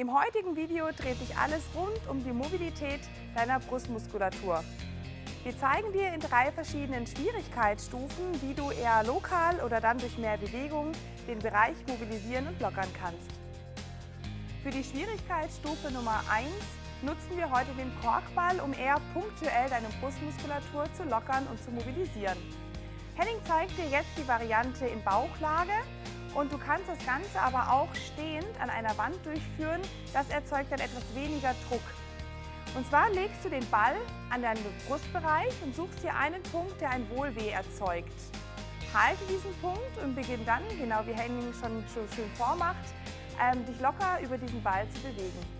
Im heutigen Video dreht sich alles rund um die Mobilität deiner Brustmuskulatur. Wir zeigen dir in drei verschiedenen Schwierigkeitsstufen, wie du eher lokal oder dann durch mehr Bewegung den Bereich mobilisieren und lockern kannst. Für die Schwierigkeitsstufe Nummer 1 nutzen wir heute den Korkball, um eher punktuell deine Brustmuskulatur zu lockern und zu mobilisieren. Henning zeigt dir jetzt die Variante in Bauchlage und du kannst das Ganze aber auch stehend an einer Wand durchführen. Das erzeugt dann etwas weniger Druck. Und zwar legst du den Ball an deinen Brustbereich und suchst dir einen Punkt, der ein Wohlweh erzeugt. Halte diesen Punkt und beginn dann, genau wie Henning schon so schön vormacht, ähm, dich locker über diesen Ball zu bewegen.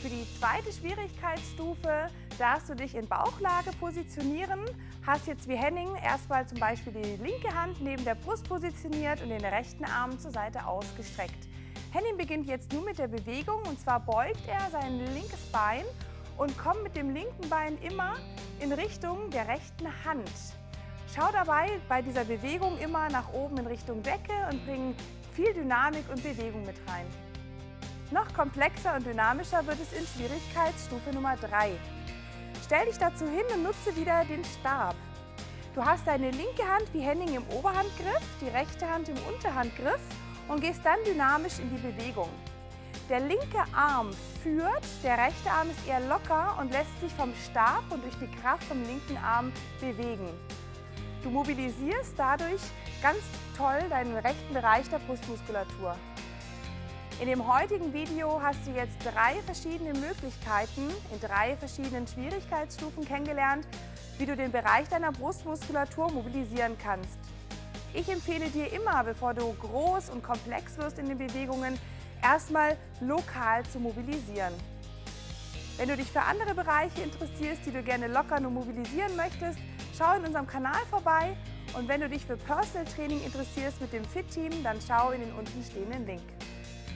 Für die zweite Schwierigkeitsstufe darfst du dich in Bauchlage positionieren. Hast jetzt wie Henning erstmal zum Beispiel die linke Hand neben der Brust positioniert und den rechten Arm zur Seite ausgestreckt. Henning beginnt jetzt nur mit der Bewegung und zwar beugt er sein linkes Bein und kommt mit dem linken Bein immer in Richtung der rechten Hand. Schau dabei bei dieser Bewegung immer nach oben in Richtung Decke und bring viel Dynamik und Bewegung mit rein. Noch komplexer und dynamischer wird es in Schwierigkeitsstufe Nummer 3. Stell dich dazu hin und nutze wieder den Stab. Du hast deine linke Hand wie Henning im Oberhandgriff, die rechte Hand im Unterhandgriff und gehst dann dynamisch in die Bewegung. Der linke Arm führt, der rechte Arm ist eher locker und lässt sich vom Stab und durch die Kraft vom linken Arm bewegen. Du mobilisierst dadurch ganz toll deinen rechten Bereich der Brustmuskulatur. In dem heutigen Video hast du jetzt drei verschiedene Möglichkeiten in drei verschiedenen Schwierigkeitsstufen kennengelernt, wie du den Bereich deiner Brustmuskulatur mobilisieren kannst. Ich empfehle dir immer, bevor du groß und komplex wirst in den Bewegungen, erstmal lokal zu mobilisieren. Wenn du dich für andere Bereiche interessierst, die du gerne lockern und mobilisieren möchtest, schau in unserem Kanal vorbei und wenn du dich für Personal Training interessierst mit dem Fit Team, dann schau in den unten stehenden Link.